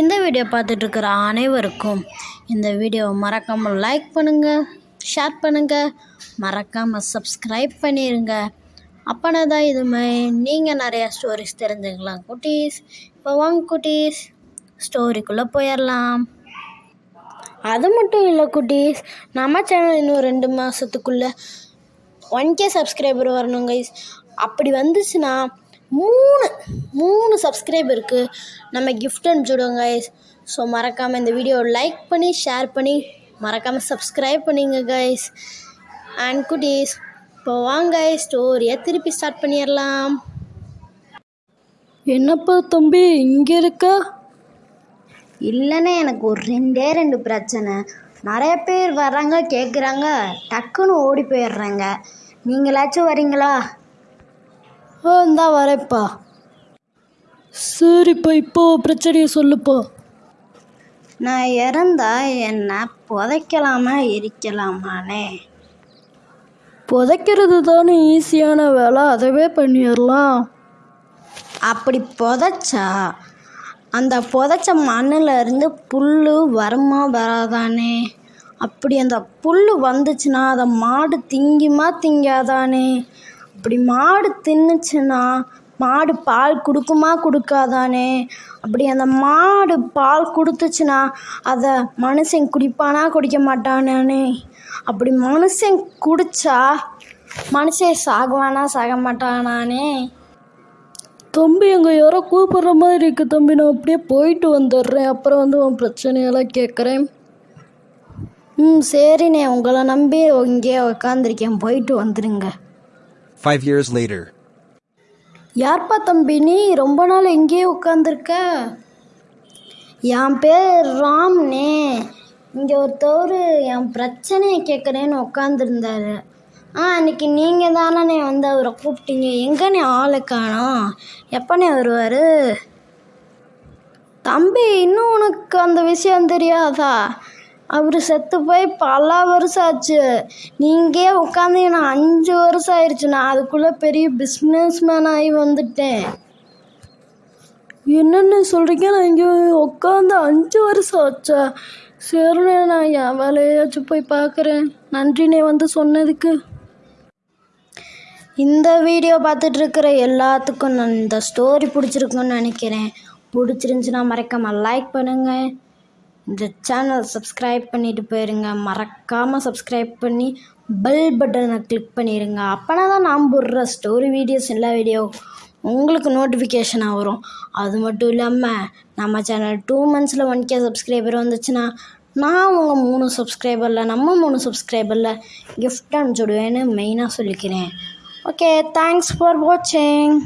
இந்த வீடியோ பார்த்துட்ருக்கிற அனைவருக்கும் இந்த வீடியோவை மறக்காமல் லைக் பண்ணுங்கள் ஷேர் பண்ணுங்கள் மறக்காமல் சப்ஸ்கிரைப் பண்ணிடுங்க அப்போனா தான் இதுமாதிரி நீங்கள் நிறையா ஸ்டோரிஸ் தெரிஞ்சுக்கலாம் குட்டீஸ். இப்போ வாங்க குட்டீஸ் ஸ்டோரிக்குள்ளே போயிடலாம். அது மட்டும் இல்லை குட்டீஸ் நம்ம சேனல் இன்னும் ரெண்டு மாதத்துக்குள்ளே ஒன் கே சப்ஸ்கிரைபர் வரணும் கைஸ் அப்படி வந்துச்சுன்னா மூணு மூணு சப்ஸ்கிரைபருக்கு நம்ம கிஃப்ட் அனுப்பிச்சுடுவோம் கைஸ் ஸோ மறக்காமல் இந்த வீடியோவை லைக் பண்ணி ஷேர் பண்ணி மறக்காமல் சப்ஸ்கிரைப் பண்ணிங்க கைஸ் அண்ட் குட்டீஸ் இப்போ வாங்க ஸ்டோரியை திருப்பி ஸ்டார்ட் பண்ணிடலாம். என்னப்பா தம்பி இங்கே இருக்க? இல்லைண்ணே எனக்கு ஒரு ரெண்டே ரெண்டு பிரச்சனை. நிறைய பேர் வர்றாங்க கேட்குறாங்க டக்குன்னு ஓடி போயிடுறாங்க. நீங்களாச்சும் வரீங்களா? ஆ இந்தா வரேப்பா சரிப்பா இப்போ பிரச்சனையை சொல்லுப்பா. நான் இறந்தா என்ன புதைக்கலாமா எரிக்கலாமானே? புதைக்கிறது தானே ஈஸியான வேலை அதவே பண்ணிடலாம். அப்படி புதைச்சா அந்த புதைச்ச மண்ணில் இருந்து புல் வருமா வராதானே? அப்படி அந்த புல் வந்துச்சுன்னா அதை மாடு திங்குமா திங்காதானே? அப்படி மாடு தின்னுச்சுன்னா மாடு பால் கொடுக்குமா கொடுக்காதானே? அப்படி அந்த மாடு பால் கொடுத்துச்சுன்னா அதை மனுஷன் குடிப்பானா குடிக்க மாட்டானானே? அப்படி மனுஷன் குடிச்சா மனுஷன் சாகுவானா சாக மாட்டானானே? தம்பி அங்கே யாரோ கூப்பிடுற மாதிரி இருக்கு தம்பி. நான் அப்படியே போயிட்டு வந்துடுறேன். அப்புறம் வந்து உன் பிரச்சனையெல்லாம் கேட்குறேன். ம் சரிண்ணே. உங்களை நம்பி இங்கே உக்காந்துருக்கேன். போயிட்டு வந்துடுங்க Five years later. யார்ப்பா தம்பி நீ ரொம்ப நாள் எங்கேயே உட்காந்துருக்க என் பேர் ராம்னே. இங்கே ஒருத்தவர் என் பிரச்சனையை கேட்குறேன்னு உட்காந்துருந்தாரு ஆ அன்னைக்கு நீங்கள் தானே வந்து அவரை கூப்பிட்டீங்க. எங்கண்ணே ஆளை காணோம். எப்பண்ணே வருவார்? தம்பி இன்னும் உனக்கு அந்த விஷயம் தெரியாதா? அவர் செத்து போய் பல வருஷம் ஆச்சு நீங்கள் உட்காந்து நான் அஞ்சு வருஷம் ஆயிடுச்சு நான் அதுக்குள்ளே பெரிய பிஸ்னஸ் மேன் ஆகி வந்துட்டேன். என்னென்ன சொல்கிறீங்க நான் இங்கே உட்காந்து அஞ்சு வருஷம் ஆச்சா சரிண்ணே நான் என் வேலையாச்சும் போய் பார்க்குறேன் நன்றினே வந்து சொன்னதுக்கு. இந்த வீடியோ பார்த்துட்ருக்கிற எல்லாத்துக்கும் நான் இந்த ஸ்டோரி பிடிச்சிருக்குன்னு நினைக்கிறேன். பிடிச்சிருந்துச்சுன்னா மறக்காமல் லைக் பண்ணுங்கள் இந்த சேனல் சப்ஸ்கிரைப் பண்ணிட்டு போயிருங்க. மறக்காமல் சப்ஸ்கிரைப் பண்ணி பெல் பட்டனை கிளிக் பண்ணிடுங்க அப்போனா தான் நான் போடுற ஸ்டோரி வீடியோஸ் எல்லா வீடியோ உங்களுக்கு நோட்டிஃபிகேஷனாக வரும். அது மட்டும் இல்லாமல் நம்ம சேனல் டூ மந்த்ஸில் ஒன் கே சப்ஸ்கிரைபர் வந்துச்சுன்னா நான் உங்கள் மூணு சப்ஸ்கிரைபரில் நம்ம மூணு சப்ஸ்கிரைபரில் கிஃப்ட் அனுப்பிச்சுடுவேன்னு மெயினாக சொல்லிக்கிறேன். ஓகே தேங்க்ஸ் ஃபார் வாட்சிங்